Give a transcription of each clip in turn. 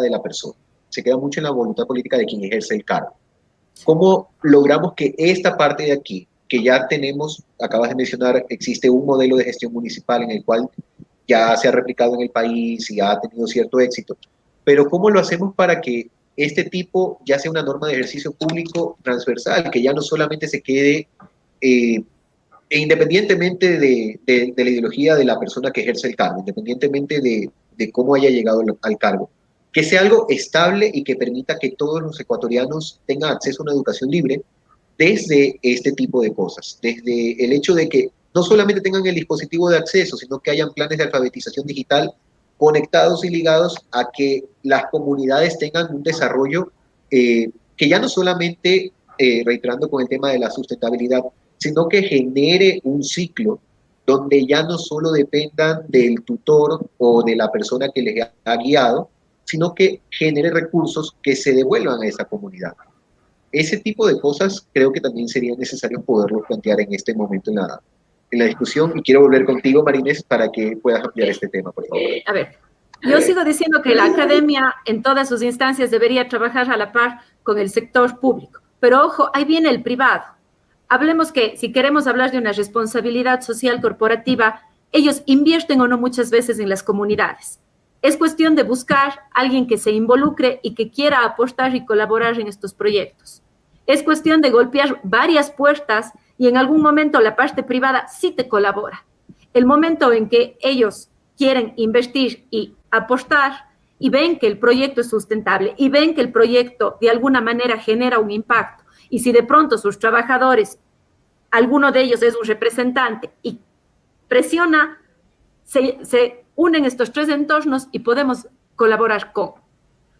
de la persona, se queda mucho en la voluntad política de quien ejerce el cargo. ¿Cómo logramos que esta parte de aquí, que ya tenemos, acabas de mencionar, existe un modelo de gestión municipal en el cual ya se ha replicado en el país y ha tenido cierto éxito, pero ¿cómo lo hacemos para que este tipo ya sea una norma de ejercicio público transversal, que ya no solamente se quede eh, independientemente de, la ideología de la persona que ejerce el cargo, independientemente de, cómo haya llegado al cargo, que sea algo estable y que permita que todos los ecuatorianos tengan acceso a una educación libre desde este tipo de cosas, desde el hecho de que no solamente tengan el dispositivo de acceso, sino que hayan planes de alfabetización digital conectados y ligados a que las comunidades tengan un desarrollo eh, que ya no solamente, eh, reiterando con el tema de la sustentabilidad, sino que genere un ciclo donde ya no solo dependan del tutor o de la persona que les ha guiado, sino que genere recursos que se devuelvan a esa comunidad. Ese tipo de cosas creo que también sería necesario poderlo plantear en este momento en la, en la discusión y quiero volver contigo, Marines, para que puedas ampliar este tema, por favor. Eh, a ver, yo sigo diciendo que la academia en todas sus instancias debería trabajar a la par con el sector público, pero ojo, ahí viene el privado hablemos que si queremos hablar de una responsabilidad social corporativa, ellos invierten o no muchas veces en las comunidades. Es cuestión de buscar alguien que se involucre y que quiera aportar y colaborar en estos proyectos. Es cuestión de golpear varias puertas y en algún momento la parte privada sí te colabora. El momento en que ellos quieren invertir y apostar y ven que el proyecto es sustentable y ven que el proyecto de alguna manera genera un impacto y si de pronto sus trabajadores, alguno de ellos es un representante y presiona, se, unen estos tres entornos y podemos colaborar con.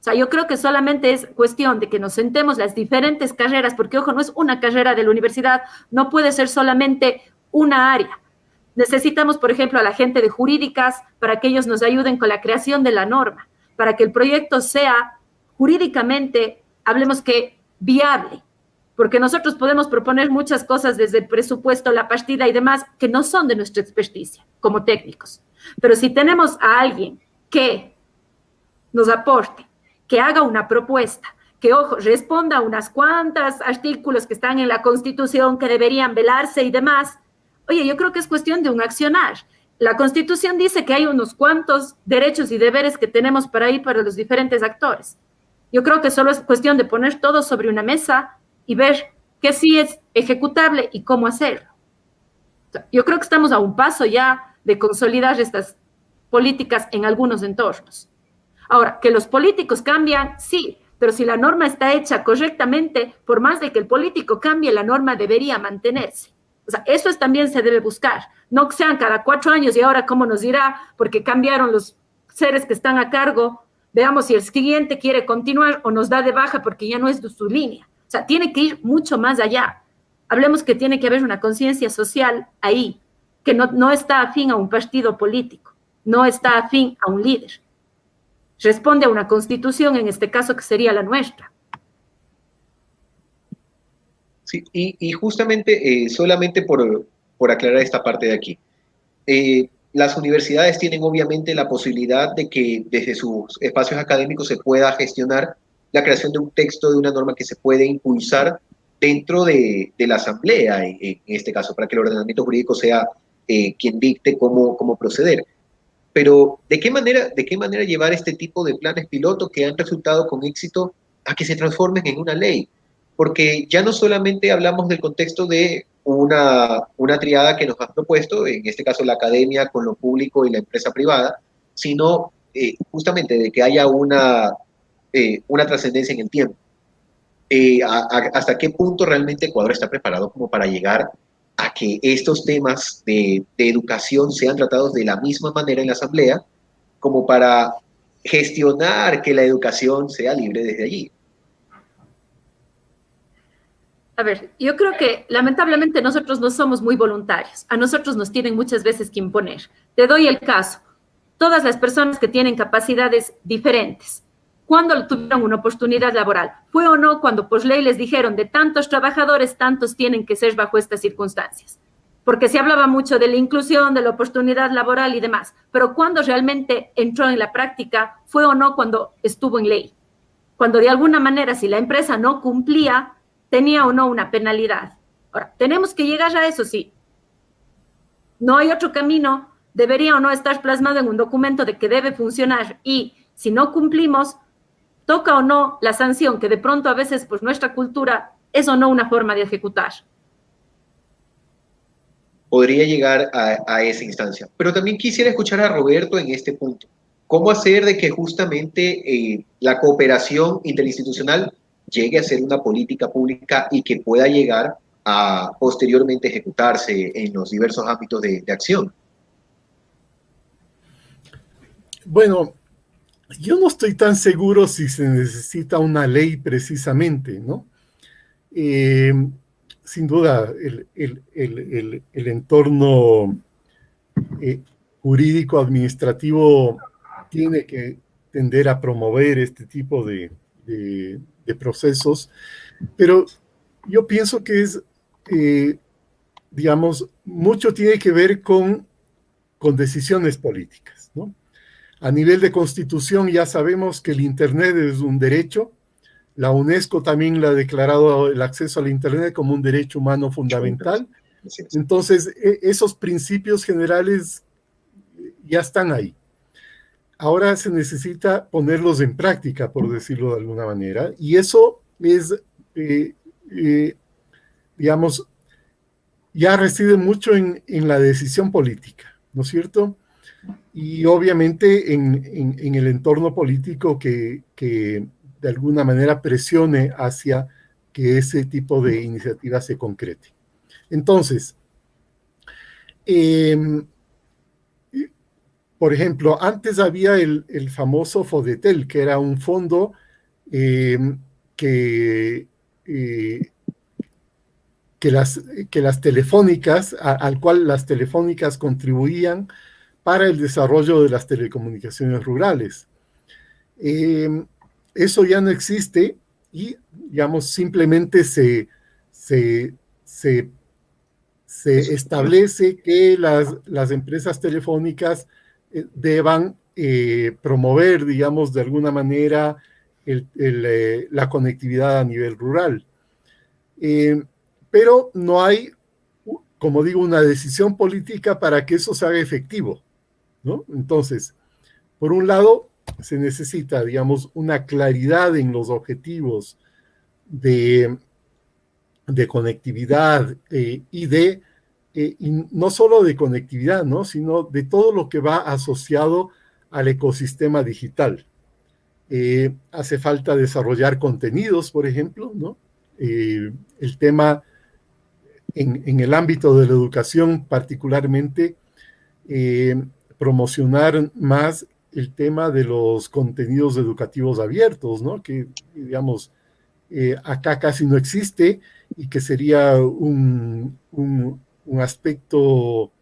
O sea, yo creo que solamente es cuestión de que nos sentemos las diferentes carreras, porque ojo, no es una carrera de la universidad, no puede ser solamente una área. Necesitamos, por ejemplo, a la gente de jurídicas para que ellos nos ayuden con la creación de la norma, para que el proyecto sea jurídicamente, hablemos que viable, porque nosotros podemos proponer muchas cosas desde el presupuesto, la partida y demás que no son de nuestra experticia como técnicos. Pero si tenemos a alguien que nos aporte, que haga una propuesta, que, ojo, responda a unas cuantas artículos que están en la Constitución que deberían velarse y demás, oye, yo creo que es cuestión de un accionar. La Constitución dice que hay unos cuantos derechos y deberes que tenemos para ir para los diferentes actores. Yo creo que solo es cuestión de poner todo sobre una mesa, y ver qué sí es ejecutable y cómo hacerlo. Yo creo que estamos a un paso ya de consolidar estas políticas en algunos entornos. Ahora, que los políticos cambian, sí, pero si la norma está hecha correctamente, por más de que el político cambie, la norma debería mantenerse. O sea, eso es, también se debe buscar. No que sean cada cuatro años y ahora cómo nos dirá, porque cambiaron los seres que están a cargo. Veamos si el siguiente quiere continuar o nos da de baja porque ya no es de su línea. O sea, tiene que ir mucho más allá. Hablemos que tiene que haber una conciencia social ahí, que no, no está afín a un partido político, no está afín a un líder. Responde a una constitución, en este caso que sería la nuestra. Sí, y, justamente, eh, solamente por, por, aclarar esta parte de aquí, eh, las universidades tienen obviamente la posibilidad de que desde sus espacios académicos se pueda gestionar la creación de un texto, de una norma que se puede impulsar dentro de, la asamblea, en, este caso, para que el ordenamiento jurídico sea eh, quien dicte cómo, cómo proceder. Pero, ¿de qué, manera, ¿de qué manera llevar este tipo de planes piloto que han resultado con éxito a que se transformen en una ley? Porque ya no solamente hablamos del contexto de una, una triada que nos han propuesto, en este caso la academia con lo público y la empresa privada, sino eh, justamente de que haya una, eh, una trascendencia en el tiempo. Eh, ¿Hasta qué punto realmente Ecuador está preparado como para llegar que estos temas de, educación sean tratados de la misma manera en la Asamblea como para gestionar que la educación sea libre desde allí? A ver, yo creo que lamentablemente nosotros no somos muy voluntarios. A nosotros nos tienen muchas veces que imponer. Te doy el caso. Todas las personas que tienen capacidades diferentes, cuando tuvieron una oportunidad laboral. ¿Fue o no cuando por ley les dijeron de tantos trabajadores, tantos tienen que ser bajo estas circunstancias? porque se hablaba mucho de la inclusión, de la oportunidad laboral y demás, pero cuando realmente entró en la práctica fue o no cuando estuvo en ley. Cuando de alguna manera, si la empresa no cumplía, tenía o no una penalidad. Ahora, tenemos que llegar a eso, sí. No hay otro camino, debería o no estar plasmado en un documento de que debe funcionar y si no cumplimos, toca o no la sanción, que de pronto a veces, pues nuestra cultura es o no una forma de ejecutar podría llegar a, esa instancia. Pero también quisiera escuchar a Roberto en este punto. ¿Cómo hacer de que justamente eh, la cooperación interinstitucional llegue a ser una política pública y que pueda llegar a posteriormente ejecutarse en los diversos ámbitos de, acción? Bueno, yo no estoy tan seguro si se necesita una ley precisamente, ¿no? Eh, sin duda el, entorno eh, jurídico administrativo tiene que tender a promover este tipo de, procesos, pero yo pienso que es, eh, digamos, mucho tiene que ver con, decisiones políticas. A nivel de constitución ya sabemos que el Internet es un derecho, la UNESCO también la ha declarado el acceso al Internet como un derecho humano fundamental. Entonces, e, esos principios generales ya están ahí. Ahora se necesita ponerlos en práctica, por decirlo de alguna manera, y eso es, eh, eh, digamos, ya reside mucho en, la decisión política, ¿no es cierto? Y obviamente en, el entorno político que de alguna manera presione hacia que ese tipo de iniciativa se concrete. Entonces, em, por ejemplo, antes había el, famoso FODETEL, que era un fondo em, que, eh, que, las, que las telefónicas, al cual las telefónicas contribuían para el desarrollo de las telecomunicaciones rurales. Em, eso ya no existe y, digamos, simplemente se, se, establece que las, las, empresas telefónicas eh, deban eh, promover, digamos, de alguna manera eh, la conectividad a nivel rural. pero no hay, como digo, una decisión política para que eso se haga efectivo, ¿no? Entonces, por un lado, se necesita, digamos, una claridad en los objetivos de, de conectividad eh, y de, eh, no solo de conectividad, ¿no? sino de todo lo que va asociado al ecosistema digital. Eh, hace falta desarrollar contenidos, por ejemplo, ¿no? el tema en, en, el ámbito de la educación particularmente, promocionar más el tema de los contenidos educativos abiertos, ¿no? Que, digamos, eh, acá casi no existe y que sería un, aspecto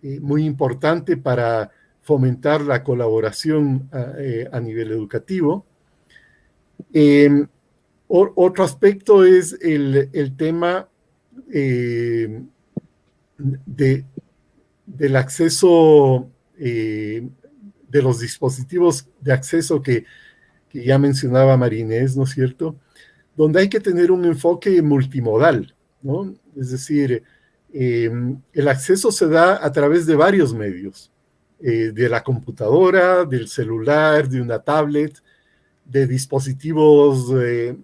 eh, muy importante para fomentar la colaboración a, eh, nivel educativo. Em, otro aspecto es el, tema de, del acceso de los dispositivos de acceso que, ya mencionaba Marinés, ¿no es cierto? Donde hay que tener un enfoque multimodal, ¿no? Es decir, em, el acceso se da a través de varios medios, eh, de la computadora, del celular, de una tablet, de dispositivos eh,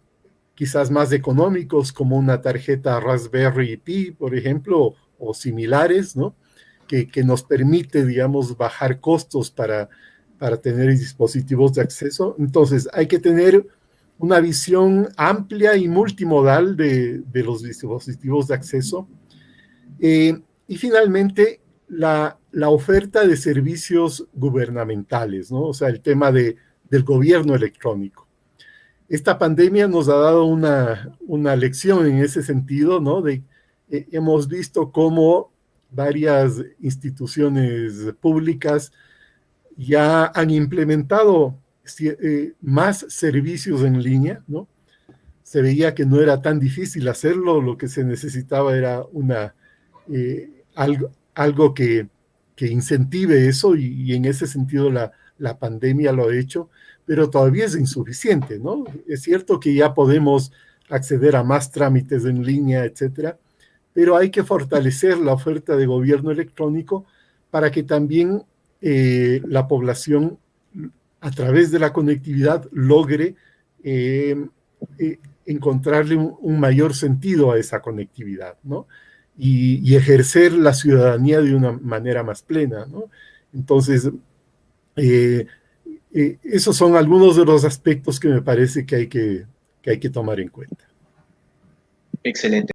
quizás más económicos como una tarjeta Raspberry Pi, por ejemplo, o similares, ¿no? Que, nos permite, digamos, bajar costos para, para tener dispositivos de acceso. Entonces, hay que tener una visión amplia y multimodal de, los dispositivos de acceso. Eh, y finalmente, la, oferta de servicios gubernamentales, ¿no? O sea, el tema de, del gobierno electrónico. Esta pandemia nos ha dado una, una lección en ese sentido, ¿no? De, eh, hemos visto cómo varias instituciones públicas ya han implementado eh, más servicios en línea, ¿no? Se veía que no era tan difícil hacerlo, lo que se necesitaba era una, eh, algo, algo que, que incentive eso y, en ese sentido la, la pandemia lo ha hecho, pero todavía es insuficiente, ¿no? Es cierto que ya podemos acceder a más trámites en línea, etcétera, pero hay que fortalecer la oferta de gobierno electrónico para que también eh, la población, a través de la conectividad, logre eh, eh, encontrarle un, mayor sentido a esa conectividad, ¿no? Y, ejercer la ciudadanía de una manera más plena, ¿no? Entonces, esos son algunos de los aspectos que me parece que hay que, que hay que tomar en cuenta. Excelente.